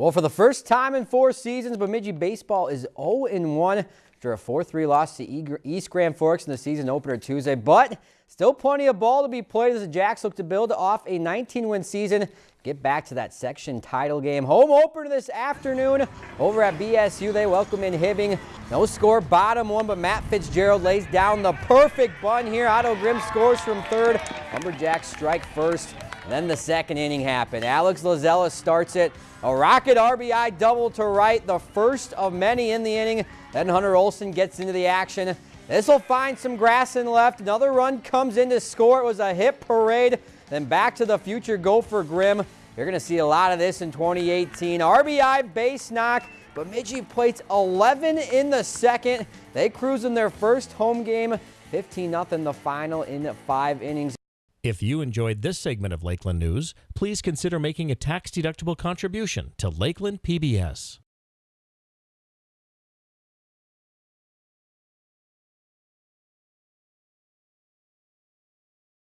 Well, for the first time in four seasons, Bemidji baseball is 0-1 after a 4-3 loss to East Grand Forks in the season opener Tuesday. But still plenty of ball to be played as the Jacks look to build off a 19-win season. Get back to that section title game. Home opener this afternoon over at BSU. They welcome in Hibbing. No score, bottom one, but Matt Fitzgerald lays down the perfect bun here. Otto Grimm scores from third. Lumberjacks strike first. Then the second inning happened. Alex Lazella starts it. A rocket RBI double to right, the first of many in the inning. Then Hunter Olson gets into the action. This will find some grass in left. Another run comes in to score. It was a hit parade. Then back to the future Gopher Grimm. You're going to see a lot of this in 2018. RBI base knock. Bemidji plates 11 in the second. They cruise in their first home game. 15-0 the final in five innings. If you enjoyed this segment of Lakeland News, please consider making a tax-deductible contribution to Lakeland PBS.